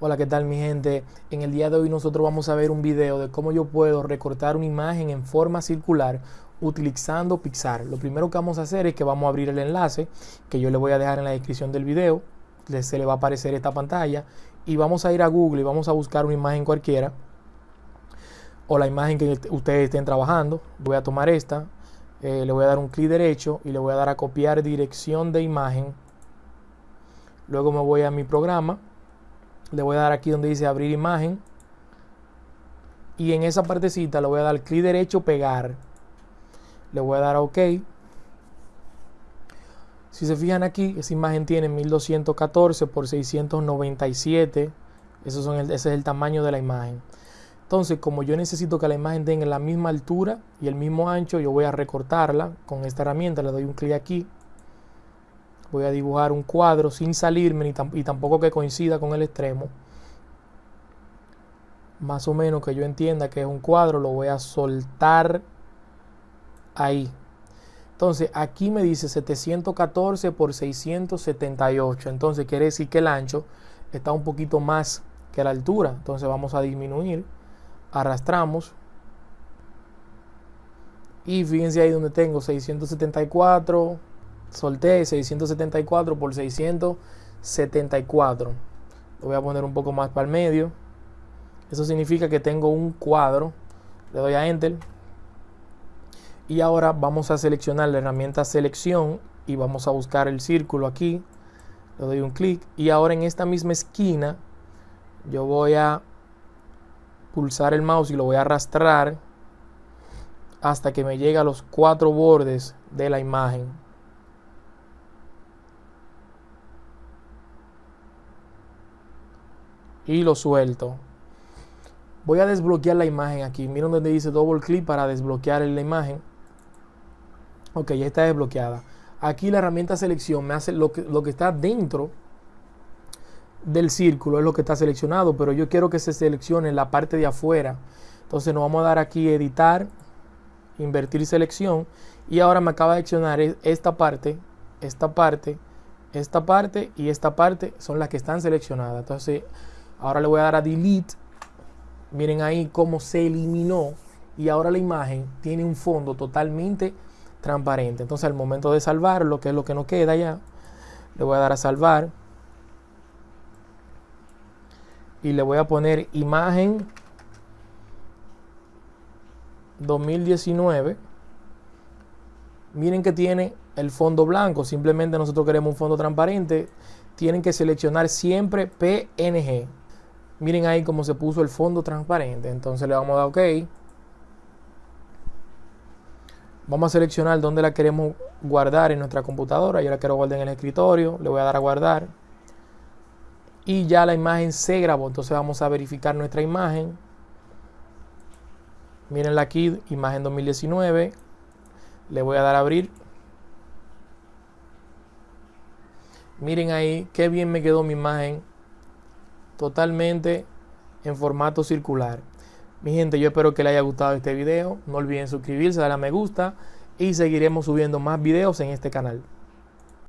Hola, ¿qué tal mi gente? En el día de hoy nosotros vamos a ver un video de cómo yo puedo recortar una imagen en forma circular utilizando Pixar. Lo primero que vamos a hacer es que vamos a abrir el enlace que yo le voy a dejar en la descripción del video. Se le va a aparecer esta pantalla y vamos a ir a Google y vamos a buscar una imagen cualquiera o la imagen que ustedes estén trabajando. Voy a tomar esta, eh, le voy a dar un clic derecho y le voy a dar a copiar dirección de imagen. Luego me voy a mi programa le voy a dar aquí donde dice abrir imagen. Y en esa partecita le voy a dar clic derecho pegar. Le voy a dar a ok. Si se fijan aquí esa imagen tiene 1214 por 697 Eso son ese es el tamaño de la imagen. Entonces como yo necesito que la imagen tenga la misma altura y el mismo ancho yo voy a recortarla con esta herramienta. Le doy un clic aquí voy a dibujar un cuadro sin salirme y tampoco que coincida con el extremo. Más o menos que yo entienda que es un cuadro, lo voy a soltar ahí. Entonces aquí me dice 714 por 678. Entonces quiere decir que el ancho está un poquito más que la altura. Entonces vamos a disminuir. Arrastramos. Y fíjense ahí donde tengo 674 solté 674 por 674. Lo voy a poner un poco más para el medio. Eso significa que tengo un cuadro. Le doy a Enter. Y ahora vamos a seleccionar la herramienta selección y vamos a buscar el círculo aquí. Le doy un clic y ahora en esta misma esquina yo voy a pulsar el mouse y lo voy a arrastrar hasta que me llegue a los cuatro bordes de la imagen. Y lo suelto. Voy a desbloquear la imagen aquí. Miren donde dice double clic para desbloquear la imagen. Ok, ya está desbloqueada. Aquí la herramienta selección me hace lo que, lo que está dentro del círculo, es lo que está seleccionado, pero yo quiero que se seleccione la parte de afuera. Entonces nos vamos a dar aquí editar, invertir selección y ahora me acaba de seleccionar esta parte, esta parte, esta parte y esta parte son las que están seleccionadas. Entonces Ahora le voy a dar a delete. Miren ahí cómo se eliminó. Y ahora la imagen tiene un fondo totalmente transparente. Entonces al momento de salvar, lo que es lo que nos queda ya, le voy a dar a salvar. Y le voy a poner imagen 2019. Miren que tiene el fondo blanco. Simplemente nosotros queremos un fondo transparente. Tienen que seleccionar siempre PNG. Miren ahí cómo se puso el fondo transparente. Entonces le vamos a dar OK. Vamos a seleccionar dónde la queremos guardar en nuestra computadora. Yo la quiero guardar en el escritorio. Le voy a dar a guardar. Y ya la imagen se grabó. Entonces vamos a verificar nuestra imagen. Mirenla aquí, imagen 2019. Le voy a dar a abrir. Miren ahí, qué bien me quedó mi imagen totalmente en formato circular. Mi gente, yo espero que les haya gustado este video. No olviden suscribirse, darle me gusta y seguiremos subiendo más videos en este canal.